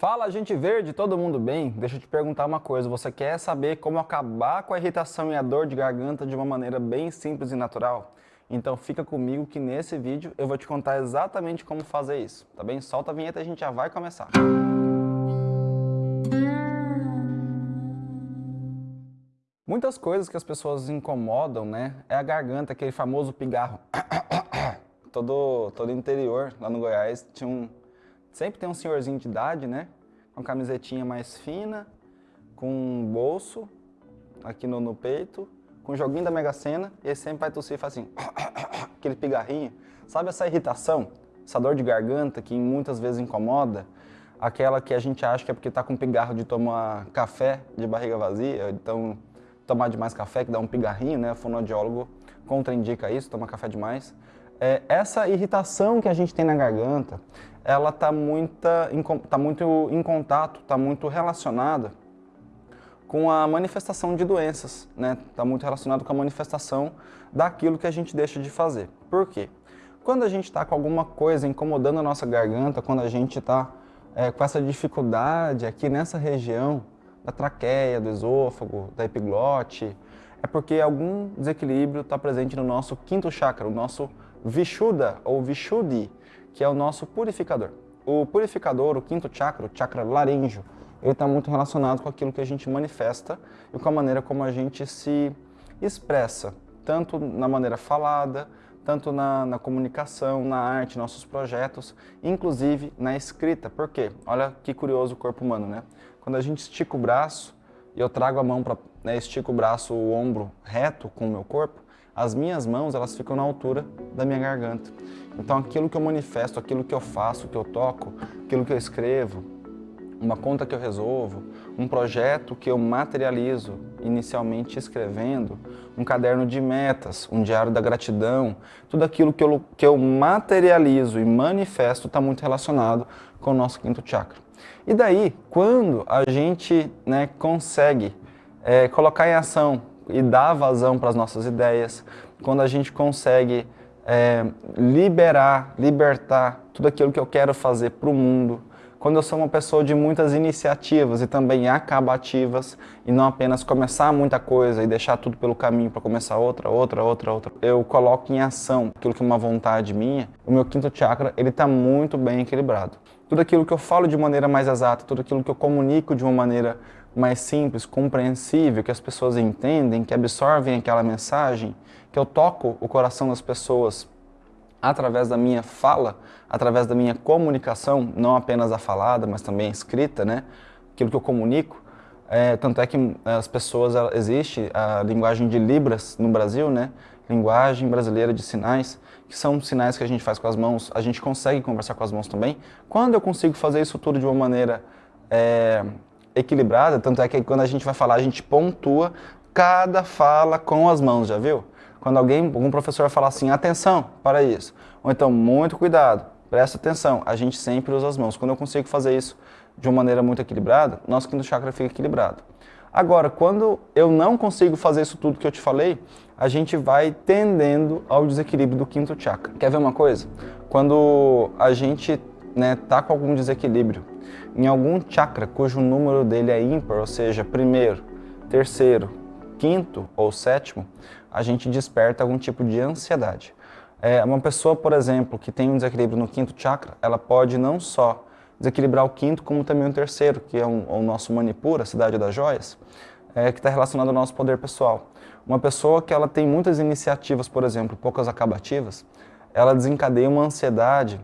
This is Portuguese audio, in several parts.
Fala, gente verde, todo mundo bem? Deixa eu te perguntar uma coisa, você quer saber como acabar com a irritação e a dor de garganta de uma maneira bem simples e natural? Então fica comigo que nesse vídeo eu vou te contar exatamente como fazer isso, tá bem? Solta a vinheta e a gente já vai começar. Muitas coisas que as pessoas incomodam, né, é a garganta, aquele famoso pigarro. todo, todo interior, lá no Goiás, tinha um Sempre tem um senhorzinho de idade, né? Com camisetinha mais fina, com um bolso aqui no, no peito, com um joguinho da Mega Sena, e ele sempre vai tossir e faz assim, aquele pigarrinho. Sabe essa irritação, essa dor de garganta que muitas vezes incomoda? Aquela que a gente acha que é porque tá com pigarro de tomar café de barriga vazia, então tomar demais café que dá um pigarrinho, né? O fonoaudiólogo contraindica isso, tomar café demais. É, essa irritação que a gente tem na garganta, ela está tá muito em contato, está muito relacionada com a manifestação de doenças, né? Está muito relacionado com a manifestação daquilo que a gente deixa de fazer. Por quê? Quando a gente está com alguma coisa incomodando a nossa garganta, quando a gente está é, com essa dificuldade aqui nessa região da traqueia, do esôfago, da epiglote, é porque algum desequilíbrio está presente no nosso quinto chakra, o nosso Vishuddha ou Vishuddhi, que é o nosso purificador. O purificador, o quinto chakra, o chakra laríngeo, ele está muito relacionado com aquilo que a gente manifesta e com a maneira como a gente se expressa, tanto na maneira falada, tanto na, na comunicação, na arte, nossos projetos, inclusive na escrita. Por quê? Olha que curioso o corpo humano, né? Quando a gente estica o braço e eu trago a mão para, né, estico o braço, o ombro reto com o meu corpo, as minhas mãos elas ficam na altura da minha garganta. Então aquilo que eu manifesto, aquilo que eu faço, que eu toco, aquilo que eu escrevo, uma conta que eu resolvo, um projeto que eu materializo, inicialmente escrevendo, um caderno de metas, um diário da gratidão, tudo aquilo que eu, que eu materializo e manifesto está muito relacionado com o nosso quinto chakra. E daí, quando a gente né, consegue é, colocar em ação e dar vazão para as nossas ideias, quando a gente consegue é, liberar, libertar tudo aquilo que eu quero fazer para o mundo, quando eu sou uma pessoa de muitas iniciativas e também acabativas e não apenas começar muita coisa e deixar tudo pelo caminho para começar outra, outra, outra, outra. Eu coloco em ação aquilo que é uma vontade minha, o meu quinto chakra ele está muito bem equilibrado. Tudo aquilo que eu falo de maneira mais exata, tudo aquilo que eu comunico de uma maneira mais simples, compreensível, que as pessoas entendem, que absorvem aquela mensagem, que eu toco o coração das pessoas através da minha fala, através da minha comunicação, não apenas a falada, mas também a escrita, né? aquilo que eu comunico. É, tanto é que as pessoas, existe a linguagem de Libras no Brasil, né? linguagem brasileira de sinais, que são sinais que a gente faz com as mãos, a gente consegue conversar com as mãos também. Quando eu consigo fazer isso tudo de uma maneira é, equilibrada, tanto é que quando a gente vai falar, a gente pontua cada fala com as mãos, já viu? Quando alguém, algum professor fala assim, atenção para isso, ou então, muito cuidado, presta atenção, a gente sempre usa as mãos. Quando eu consigo fazer isso de uma maneira muito equilibrada, nosso quinto chakra fica equilibrado. Agora, quando eu não consigo fazer isso tudo que eu te falei, a gente vai tendendo ao desequilíbrio do quinto chakra. Quer ver uma coisa? Quando a gente né, tá com algum desequilíbrio em algum chakra cujo número dele é ímpar, ou seja, primeiro, terceiro, quinto ou sétimo, a gente desperta algum tipo de ansiedade. É, uma pessoa, por exemplo, que tem um desequilíbrio no quinto chakra, ela pode não só desequilibrar o quinto, como também o terceiro, que é um, o nosso Manipura, a cidade das joias, é, que está relacionado ao nosso poder pessoal. Uma pessoa que ela tem muitas iniciativas, por exemplo, poucas acabativas, ela desencadeia uma ansiedade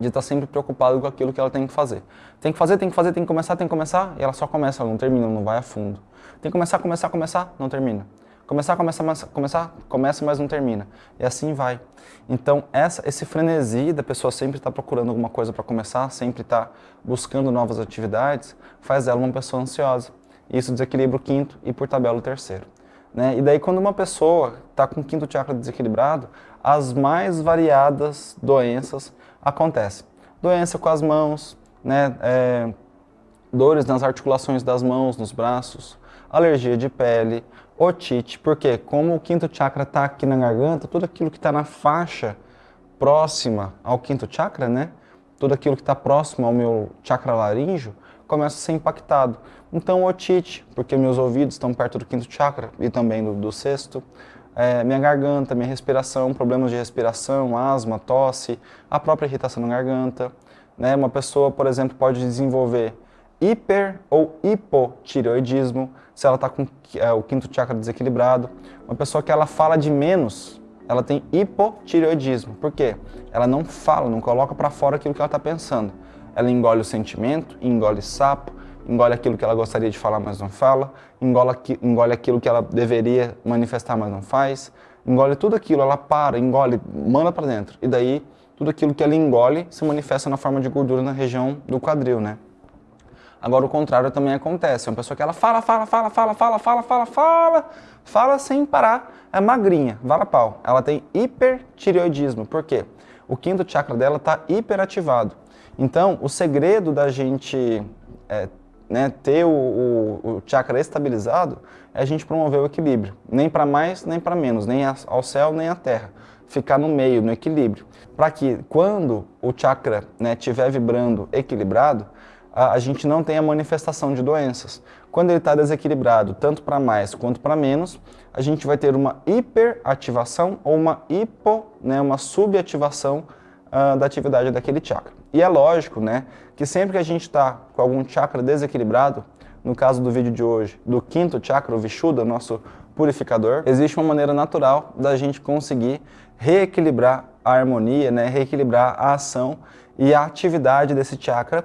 de estar tá sempre preocupado com aquilo que ela tem que fazer. Tem que fazer, tem que fazer, tem que começar, tem que começar, e ela só começa, ela não termina, não vai a fundo. Tem que começar, começar, começar, não termina. Começar, começar, começar, começa, mas não termina. E assim vai. Então, essa, esse frenesi da pessoa sempre estar tá procurando alguma coisa para começar, sempre estar tá buscando novas atividades, faz ela uma pessoa ansiosa. Isso desequilibra o quinto e, por tabela, o terceiro. Né? E daí, quando uma pessoa está com o quinto chakra desequilibrado, as mais variadas doenças acontecem. Doença com as mãos, né? É, dores nas articulações das mãos, nos braços, alergia de pele, otite, porque como o quinto chakra está aqui na garganta, tudo aquilo que está na faixa próxima ao quinto chakra, né? tudo aquilo que está próximo ao meu chakra laríngeo começa a ser impactado. Então, otite, porque meus ouvidos estão perto do quinto chakra e também do, do sexto. É, minha garganta, minha respiração, problemas de respiração, asma, tosse, a própria irritação na garganta. Né? Uma pessoa, por exemplo, pode desenvolver hiper ou hipotireoidismo, se ela está com é, o quinto chakra desequilibrado. Uma pessoa que ela fala de menos, ela tem hipotireoidismo. Por quê? Ela não fala, não coloca para fora aquilo que ela está pensando ela engole o sentimento, engole sapo, engole aquilo que ela gostaria de falar, mas não fala, engole, engole aquilo que ela deveria manifestar, mas não faz, engole tudo aquilo, ela para, engole, manda para dentro. E daí, tudo aquilo que ela engole se manifesta na forma de gordura na região do quadril, né? Agora, o contrário também acontece. É uma pessoa que ela fala, fala, fala, fala, fala, fala, fala, fala, fala sem parar. É magrinha, vala pau. Ela tem hipertireoidismo. Por quê? O quinto chakra dela está hiperativado. Então, o segredo da gente é, né, ter o, o, o, chakra estabilizado é a gente promover o equilíbrio. Nem para mais, nem para menos, nem ao céu, nem à terra. Ficar no meio, no equilíbrio. Para que quando o chakra estiver né, vibrando equilibrado, a, a, gente não tenha manifestação de doenças. Quando ele está desequilibrado, tanto para mais quanto para menos, a gente vai ter uma hiperativação ou uma hipo, né, uma subativação uh, da atividade daquele chakra. E é lógico, né, que sempre que a gente está com algum chakra desequilibrado, no caso do vídeo de hoje, do quinto chakra, o Vishuddha, nosso purificador, existe uma maneira natural da gente conseguir reequilibrar a harmonia, né, reequilibrar a ação e a atividade desse chakra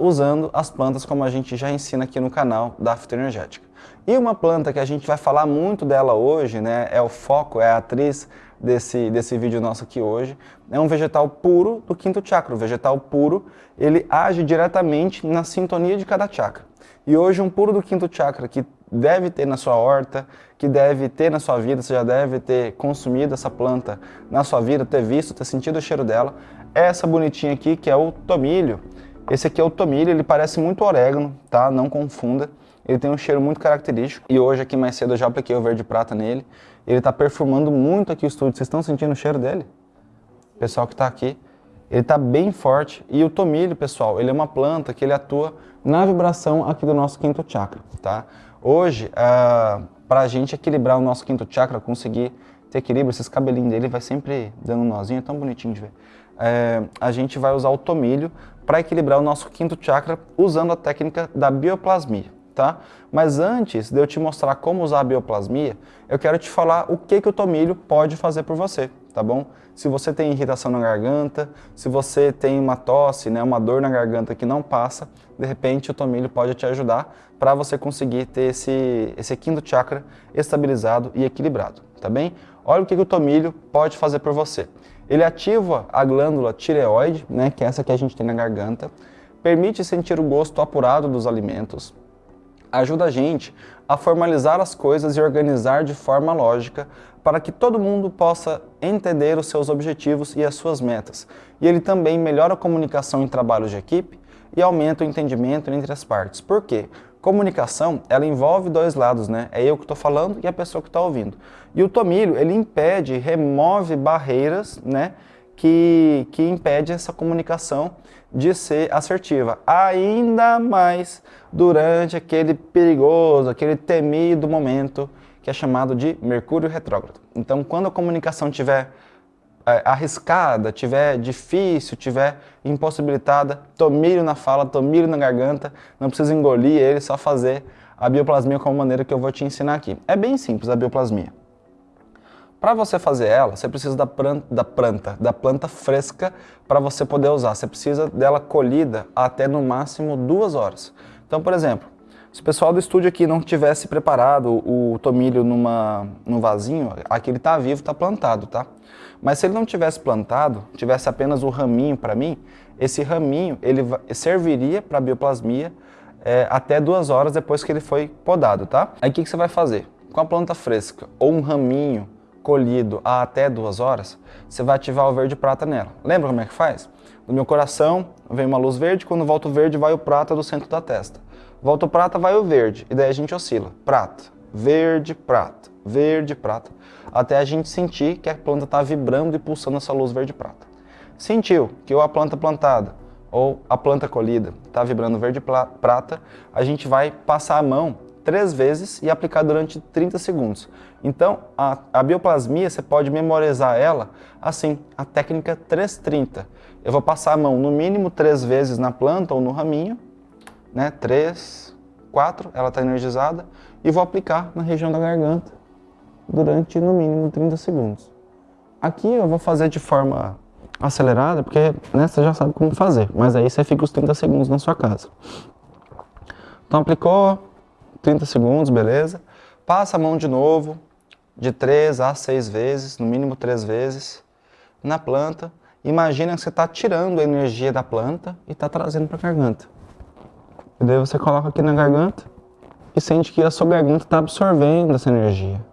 usando as plantas como a gente já ensina aqui no canal da Fitoenergética. E uma planta que a gente vai falar muito dela hoje, né, é o foco, é a atriz desse, desse vídeo nosso aqui hoje, é um vegetal puro do quinto chakra. O vegetal puro, ele age diretamente na sintonia de cada chakra. E hoje um puro do quinto chakra que deve ter na sua horta, que deve ter na sua vida, você já deve ter consumido essa planta na sua vida, ter visto, ter sentido o cheiro dela, é essa bonitinha aqui que é o tomilho. Esse aqui é o tomilho, ele parece muito orégano, tá? Não confunda. Ele tem um cheiro muito característico e hoje aqui mais cedo eu já apliquei o verde prata nele. Ele está perfumando muito aqui o estúdio. Vocês estão sentindo o cheiro dele? Pessoal que está aqui. Ele está bem forte. E o tomilho, pessoal, ele é uma planta que ele atua na vibração aqui do nosso quinto chakra, tá? Hoje, uh, para a gente equilibrar o nosso quinto chakra, conseguir ter equilíbrio, esses cabelinhos dele vai sempre dando um nozinho, é tão bonitinho de ver. É, a gente vai usar o tomilho para equilibrar o nosso quinto chakra usando a técnica da bioplasmia tá? Mas antes de eu te mostrar como usar a bioplasmia, eu quero te falar o que, que o tomilho pode fazer por você, tá bom? Se você tem irritação na garganta, se você tem uma tosse, né, uma dor na garganta que não passa, de repente o tomilho pode te ajudar para você conseguir ter esse, esse quinto chakra estabilizado e equilibrado, tá bem? Olha o que, que o tomilho pode fazer por você. Ele ativa a glândula tireoide, né, que é essa que a gente tem na garganta, permite sentir o gosto apurado dos alimentos, ajuda a gente a formalizar as coisas e organizar de forma lógica para que todo mundo possa entender os seus objetivos e as suas metas. E ele também melhora a comunicação em trabalhos de equipe e aumenta o entendimento entre as partes. Por quê? Comunicação, ela envolve dois lados, né? É eu que estou falando e a pessoa que está ouvindo. E o tomilho, ele impede, remove barreiras, né? Que, que impede essa comunicação de ser assertiva. Ainda mais durante aquele perigoso, aquele temido momento que é chamado de Mercúrio retrógrado. Então, quando a comunicação estiver é, arriscada, tiver difícil, tiver impossibilitada, tomilho na fala, tomilho na garganta, não precisa engolir ele, só fazer a bioplasmia como maneira que eu vou te ensinar aqui. É bem simples a bioplasmia. Para você fazer ela, você precisa da planta, da planta, da planta fresca para você poder usar. Você precisa dela colhida até no máximo duas horas. Então, por exemplo, se o pessoal do estúdio aqui não tivesse preparado o tomilho numa, num vasinho, aqui ele está vivo, está plantado, tá? Mas se ele não tivesse plantado, tivesse apenas o raminho para mim, esse raminho ele serviria para bioplasmia é, até duas horas depois que ele foi podado, tá? Aí o que, que você vai fazer? Com a planta fresca ou um raminho colhido a até duas horas, você vai ativar o verde prata nela. Lembra como é que faz? No meu coração vem uma luz verde, quando volta o verde vai o prata do centro da testa. Volta o prata, vai o verde, e daí a gente oscila. Prata, verde, prata, verde, prata, até a gente sentir que a planta está vibrando e pulsando essa luz verde prata. Sentiu que ou a planta plantada ou a planta colhida está vibrando verde prata, a gente vai passar a mão três vezes e aplicar durante 30 segundos. Então, a, a bioplasmia, você pode memorizar ela assim, a técnica 330. Eu vou passar a mão no mínimo três vezes na planta ou no raminho, né? Três, quatro, ela está energizada, e vou aplicar na região da garganta durante no mínimo 30 segundos. Aqui eu vou fazer de forma acelerada, porque né, você já sabe como fazer, mas aí você fica os 30 segundos na sua casa. Então aplicou, 30 segundos, beleza. Passa a mão de novo, de 3 a 6 vezes, no mínimo 3 vezes, na planta. Imagina que você está tirando a energia da planta e está trazendo para a garganta. E daí você coloca aqui na garganta e sente que a sua garganta está absorvendo essa energia.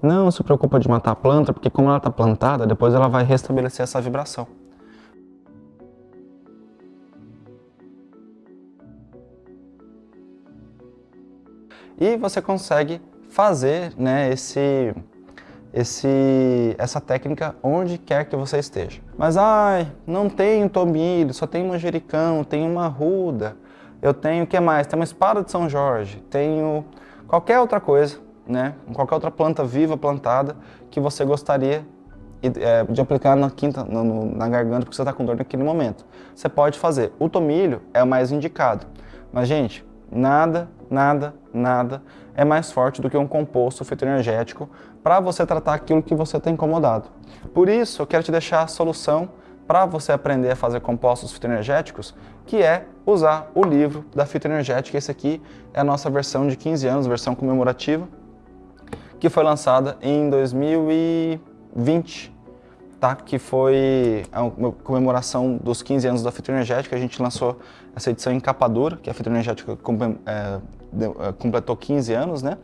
Não se preocupa de matar a planta, porque como ela está plantada, depois ela vai restabelecer essa vibração. E você consegue fazer né, esse, esse, essa técnica onde quer que você esteja. Mas, ai, não tenho tomilho, só tenho manjericão, tenho uma ruda, eu tenho o que mais? Tenho uma espada de São Jorge, tenho qualquer outra coisa, né? qualquer outra planta viva plantada que você gostaria é, de aplicar na quinta, na garganta, porque você está com dor naquele momento. Você pode fazer. O tomilho é o mais indicado. Mas, gente, nada, nada, nada é mais forte do que um composto fitoenergético para você tratar aquilo que você está incomodado. Por isso, eu quero te deixar a solução para você aprender a fazer compostos fitoenergéticos, que é usar o livro da fitoenergética. Esse aqui é a nossa versão de 15 anos, versão comemorativa, que foi lançada em 2020 tá? que foi a comemoração dos 15 anos da fitoenergética. A gente lançou essa edição em capa dura, que a fitoenergética é, é, completou 15 anos, né?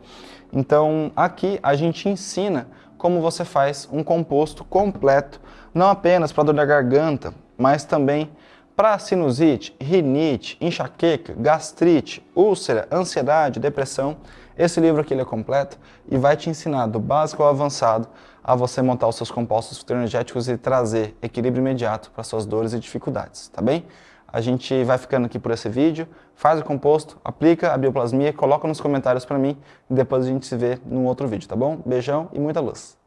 Então, aqui a gente ensina como você faz um composto completo, não apenas para dor da garganta, mas também para sinusite, rinite, enxaqueca, gastrite, úlcera, ansiedade, depressão. Esse livro aqui é completo e vai te ensinar do básico ao avançado a você montar os seus compostos fitoenergéticos e trazer equilíbrio imediato para suas dores e dificuldades, tá bem? A gente vai ficando aqui por esse vídeo, faz o composto, aplica a bioplasmia, coloca nos comentários para mim e depois a gente se vê num outro vídeo, tá bom? Beijão e muita luz!